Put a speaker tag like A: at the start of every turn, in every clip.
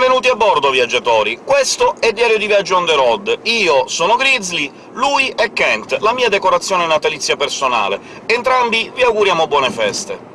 A: Benvenuti a bordo, viaggiatori! Questo è Diario di Viaggio on the road. Io sono Grizzly, lui è Kent, la mia decorazione natalizia personale. Entrambi vi auguriamo buone feste!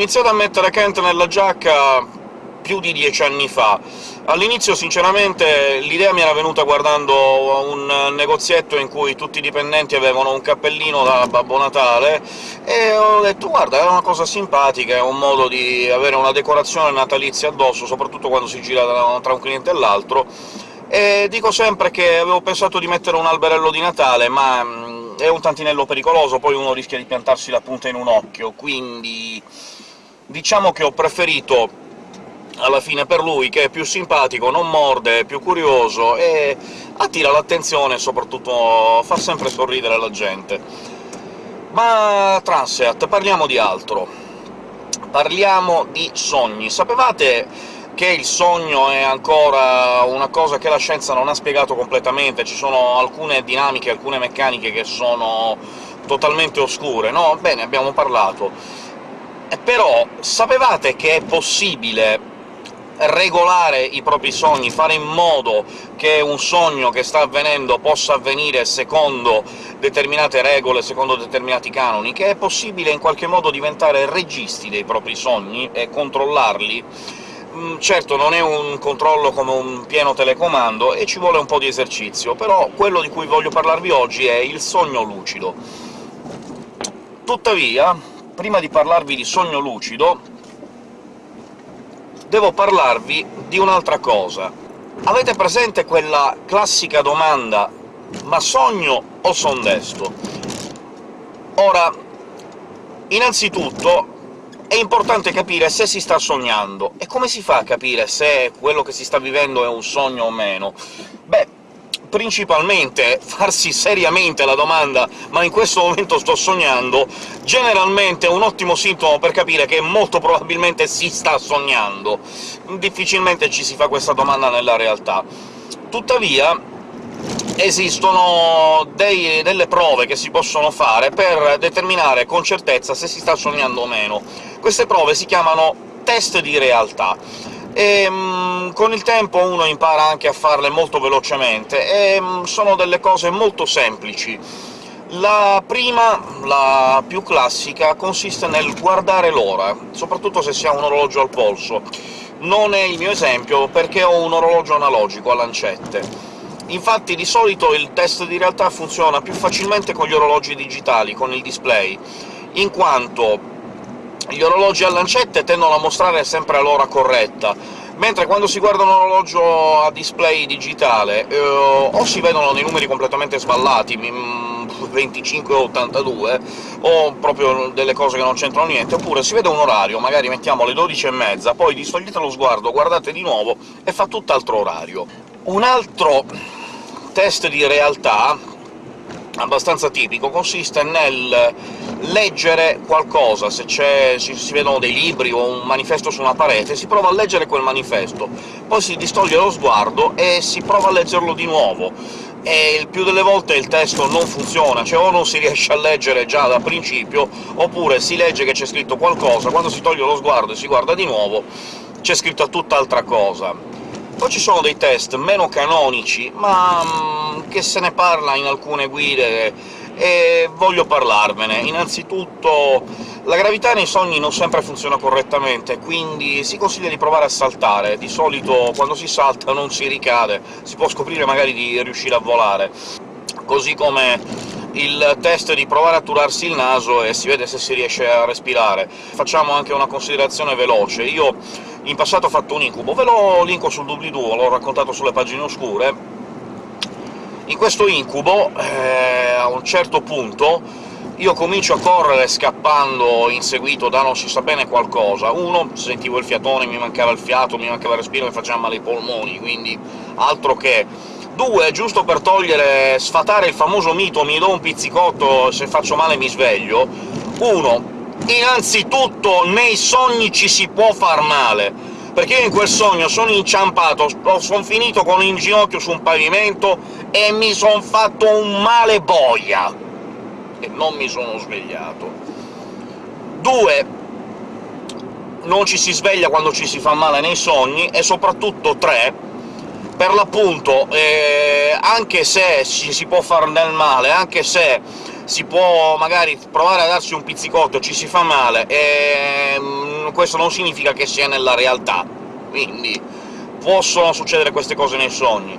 A: Iniziato a mettere Kent nella giacca più di dieci anni fa. All'inizio, sinceramente, l'idea mi era venuta guardando un negozietto in cui tutti i dipendenti avevano un cappellino da Babbo Natale, e ho detto «guarda, è una cosa simpatica, è un modo di avere una decorazione natalizia addosso, soprattutto quando si gira tra un cliente e l'altro», e dico sempre che avevo pensato di mettere un alberello di Natale, ma è un tantinello pericoloso, poi uno rischia di piantarsi la punta in un occhio, quindi diciamo che ho preferito alla fine per lui, che è più simpatico, non morde, è più curioso e attira l'attenzione e soprattutto fa sempre sorridere la gente. Ma Transeat, parliamo di altro. Parliamo di sogni. Sapevate che il sogno è ancora una cosa che la scienza non ha spiegato completamente, ci sono alcune dinamiche, alcune meccaniche che sono totalmente oscure, no? Bene, abbiamo parlato. Però sapevate che è possibile regolare i propri sogni, fare in modo che un sogno che sta avvenendo possa avvenire secondo determinate regole, secondo determinati canoni, che è possibile in qualche modo diventare registi dei propri sogni e controllarli. Mm, certo, non è un controllo come un pieno telecomando, e ci vuole un po' di esercizio, però quello di cui voglio parlarvi oggi è il sogno lucido. Tuttavia, prima di parlarvi di sogno lucido, devo parlarvi di un'altra cosa. Avete presente quella classica domanda «ma sogno o son desto?» Ora, innanzitutto è importante capire se si sta sognando. E come si fa a capire se quello che si sta vivendo è un sogno o meno? Beh, principalmente farsi seriamente la domanda «ma in questo momento sto sognando?» generalmente è un ottimo sintomo per capire che molto probabilmente si sta sognando. Difficilmente ci si fa questa domanda nella realtà. Tuttavia esistono dei, delle prove che si possono fare per determinare con certezza se si sta sognando o meno. Queste prove si chiamano test di realtà e um, con il tempo uno impara anche a farle molto velocemente, e um, sono delle cose molto semplici. La prima, la più classica, consiste nel guardare l'ora, soprattutto se si ha un orologio al polso. Non è il mio esempio, perché ho un orologio analogico a lancette. Infatti di solito il test di realtà funziona più facilmente con gli orologi digitali, con il display, in quanto gli orologi a lancette tendono a mostrare sempre l'ora corretta, mentre quando si guarda un orologio a display digitale eh, o si vedono dei numeri completamente sballati, 25 o 82, o proprio delle cose che non c'entrano niente, oppure si vede un orario, magari mettiamo le 12 e mezza, poi distogliete lo sguardo, guardate di nuovo e fa tutt'altro orario. Un altro test di realtà abbastanza tipico consiste nel leggere qualcosa, se si vedono dei libri o un manifesto su una parete, si prova a leggere quel manifesto, poi si distoglie lo sguardo e si prova a leggerlo di nuovo, e il più delle volte il testo non funziona, cioè o non si riesce a leggere già da principio, oppure si legge che c'è scritto qualcosa, quando si toglie lo sguardo e si guarda di nuovo c'è scritto tutt'altra cosa. Poi ci sono dei test meno canonici, ma mm, che se ne parla in alcune guide e voglio parlarvene. Innanzitutto la gravità nei sogni non sempre funziona correttamente, quindi si consiglia di provare a saltare. Di solito quando si salta non si ricade, si può scoprire magari di riuscire a volare. Così come il test di provare a turarsi il naso e si vede se si riesce a respirare. Facciamo anche una considerazione veloce. Io in passato ho fatto un incubo, ve lo linko sul doobly-doo, l'ho raccontato sulle pagine oscure, in questo incubo, eh, a un certo punto, io comincio a correre scappando, inseguito da non si sa bene qualcosa. Uno, sentivo il fiatone, mi mancava il fiato, mi mancava il respiro, mi faceva male i polmoni, quindi altro che... Due, giusto per togliere, sfatare il famoso mito «mi do un pizzicotto, se faccio male mi sveglio», uno, innanzitutto nei sogni ci si può far male, perché io in quel sogno sono inciampato, sono finito con in ginocchio su un pavimento e mi son fatto un male boia! E non mi sono svegliato. Due, non ci si sveglia quando ci si fa male nei sogni, e soprattutto tre, per l'appunto, eh, anche se ci si può far del male, anche se si può magari provare a darsi un pizzicotto e ci si fa male, ehm, questo non significa che sia nella realtà, quindi possono succedere queste cose nei sogni.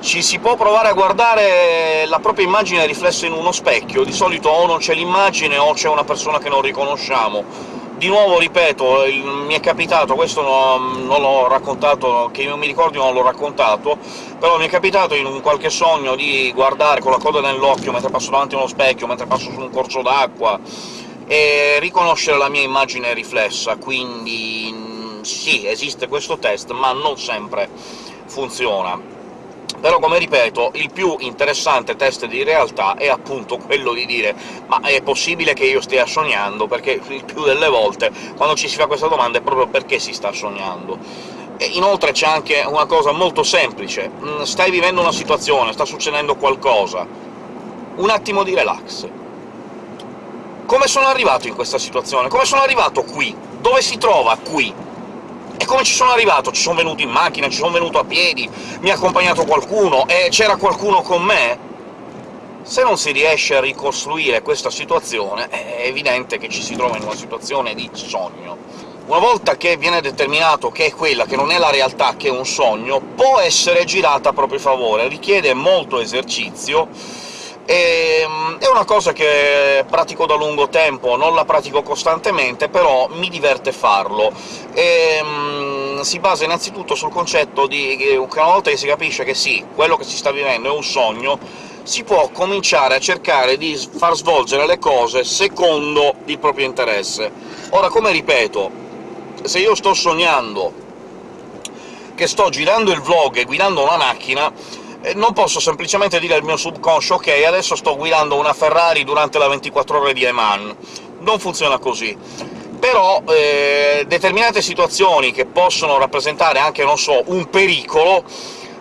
A: Ci si può provare a guardare la propria immagine riflessa in uno specchio, di solito o non c'è l'immagine o c'è una persona che non riconosciamo, di nuovo, ripeto, il, mi è capitato, questo non, non l'ho raccontato, che io mi ricordi non l'ho raccontato, però mi è capitato in un qualche sogno di guardare con la coda nell'occhio mentre passo davanti a uno specchio, mentre passo su un corso d'acqua, e riconoscere la mia immagine riflessa, quindi sì, esiste questo test, ma non sempre funziona però, come ripeto, il più interessante test di realtà è appunto quello di dire «ma è possibile che io stia sognando?» perché il più delle volte, quando ci si fa questa domanda, è proprio perché si sta sognando. E inoltre c'è anche una cosa molto semplice. Mm, stai vivendo una situazione, sta succedendo qualcosa, un attimo di relax. Come sono arrivato in questa situazione? Come sono arrivato qui? Dove si trova qui? E come ci sono arrivato? Ci sono venuto in macchina, ci sono venuto a piedi, mi ha accompagnato qualcuno, e c'era qualcuno con me? Se non si riesce a ricostruire questa situazione, è evidente che ci si trova in una situazione di sogno. Una volta che viene determinato che è quella, che non è la realtà, che è un sogno, può essere girata a proprio favore, richiede molto esercizio, e, ehm, è una cosa che pratico da lungo tempo, non la pratico costantemente, però mi diverte farlo. E, um, si basa innanzitutto sul concetto di che una volta che si capisce che sì, quello che si sta vivendo è un sogno, si può cominciare a cercare di far svolgere le cose secondo il proprio interesse. Ora, come ripeto, se io sto sognando che sto girando il vlog e guidando una macchina, non posso semplicemente dire al mio subconscio «Ok, adesso sto guidando una Ferrari durante la 24 ore di Le Mans». Non funziona così. Però eh, determinate situazioni che possono rappresentare anche, non so, un pericolo,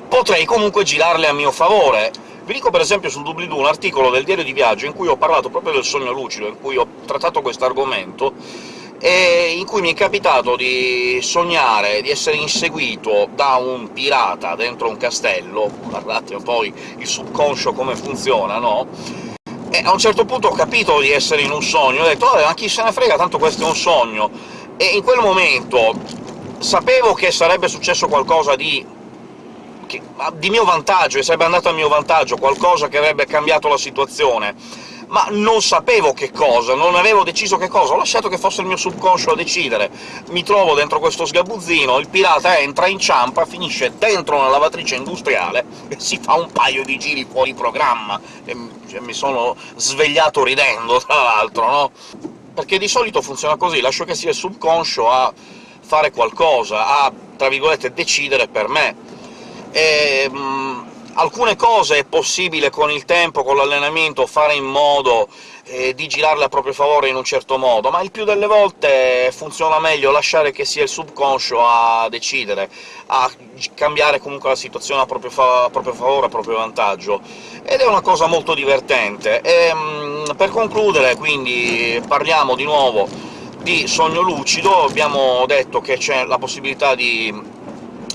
A: potrei comunque girarle a mio favore. Vi dico per esempio sul doobly-doo un articolo del diario di viaggio in cui ho parlato proprio del sogno lucido, in cui ho trattato questo argomento, e in cui mi è capitato di sognare di essere inseguito da un pirata dentro un castello, guardate poi il subconscio come funziona, no? E a un certo punto ho capito di essere in un sogno, ho detto «Vabbè, ma chi se ne frega, tanto questo è un sogno!» E in quel momento sapevo che sarebbe successo qualcosa di di mio vantaggio, e sarebbe andato a mio vantaggio, qualcosa che avrebbe cambiato la situazione, ma non sapevo che cosa, non avevo deciso che cosa, ho lasciato che fosse il mio subconscio a decidere. Mi trovo dentro questo sgabuzzino, il pirata entra, inciampa, finisce dentro una lavatrice industriale e si fa un paio di giri fuori programma, e cioè, mi sono svegliato ridendo, tra l'altro, no? Perché di solito funziona così, lascio che sia il subconscio a fare qualcosa, a, tra virgolette, decidere per me. E, mh, alcune cose è possibile con il tempo, con l'allenamento, fare in modo eh, di girarle a proprio favore in un certo modo, ma il più delle volte funziona meglio lasciare che sia il subconscio a decidere, a cambiare comunque la situazione a proprio, fa a proprio favore, a proprio vantaggio, ed è una cosa molto divertente. E, mh, per concludere, quindi, parliamo di nuovo di sogno lucido, abbiamo detto che c'è la possibilità di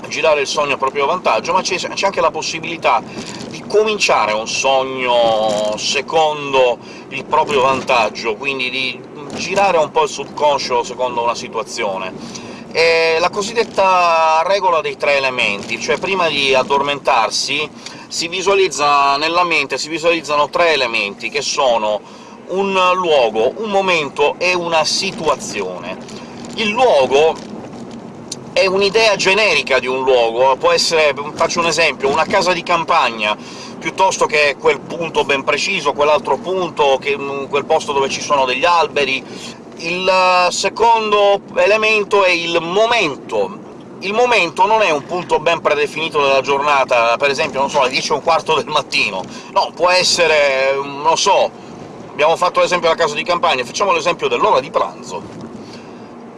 A: girare il sogno a proprio vantaggio, ma c'è anche la possibilità di cominciare un sogno secondo il proprio vantaggio, quindi di girare un po' il subconscio secondo una situazione. È la cosiddetta regola dei tre elementi, cioè prima di addormentarsi si visualizza nella mente si visualizzano tre elementi, che sono un luogo, un momento e una situazione. Il luogo è un'idea generica di un luogo, può essere, faccio un esempio, una casa di campagna, piuttosto che quel punto ben preciso, quell'altro punto, che, quel posto dove ci sono degli alberi. Il secondo elemento è il momento. Il momento non è un punto ben predefinito della giornata, per esempio, non so, alle 10 e un quarto del mattino. No, può essere, non so, abbiamo fatto l'esempio della casa di campagna, facciamo l'esempio dell'ora di pranzo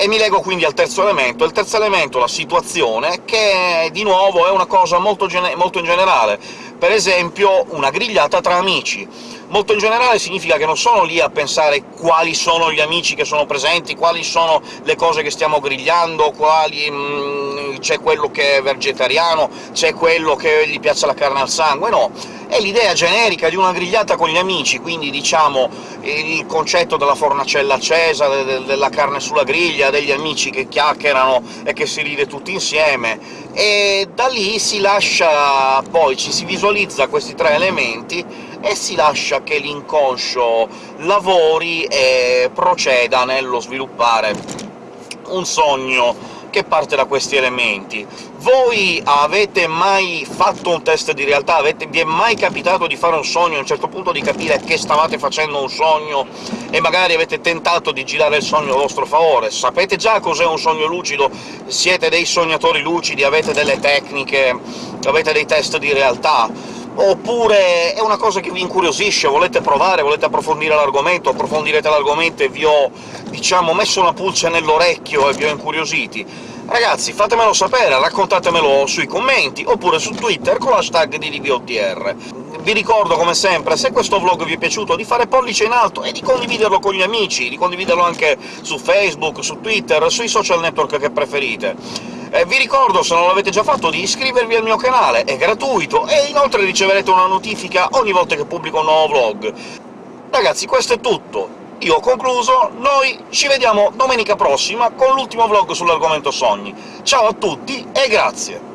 A: e mi leggo quindi al terzo elemento. Il terzo elemento, la situazione, che di nuovo è una cosa molto, molto in generale. Per esempio una grigliata tra amici. Molto in generale significa che non sono lì a pensare quali sono gli amici che sono presenti, quali sono le cose che stiamo grigliando, quali... Mm, c'è quello che è vegetariano, c'è quello che gli piace la carne al sangue, no. È l'idea generica di una grigliata con gli amici, quindi diciamo il concetto della fornacella accesa, della carne sulla griglia, degli amici che chiacchierano e che si ride tutti insieme, e da lì si lascia poi ci si visualizza questi tre elementi e si lascia che l'inconscio lavori e proceda nello sviluppare un sogno che parte da questi elementi. Voi avete mai fatto un test di realtà? Avete, vi è mai capitato di fare un sogno, a un certo punto di capire che stavate facendo un sogno, e magari avete tentato di girare il sogno a vostro favore? Sapete già cos'è un sogno lucido? Siete dei sognatori lucidi, avete delle tecniche, avete dei test di realtà? Oppure è una cosa che vi incuriosisce, volete provare, volete approfondire l'argomento, approfondirete l'argomento e vi ho, diciamo, messo una pulce nell'orecchio e vi ho incuriositi. Ragazzi, fatemelo sapere, raccontatemelo sui commenti, oppure su Twitter con l'hashtag di. Vi ricordo, come sempre, se questo vlog vi è piaciuto, di fare pollice in alto e di condividerlo con gli amici, di condividerlo anche su Facebook, su Twitter, sui social network che preferite. Eh, vi ricordo, se non l'avete già fatto, di iscrivervi al mio canale, è gratuito, e inoltre riceverete una notifica ogni volta che pubblico un nuovo vlog. Ragazzi, questo è tutto. Io ho concluso, noi ci vediamo domenica prossima con l'ultimo vlog sull'argomento sogni. Ciao a tutti e grazie!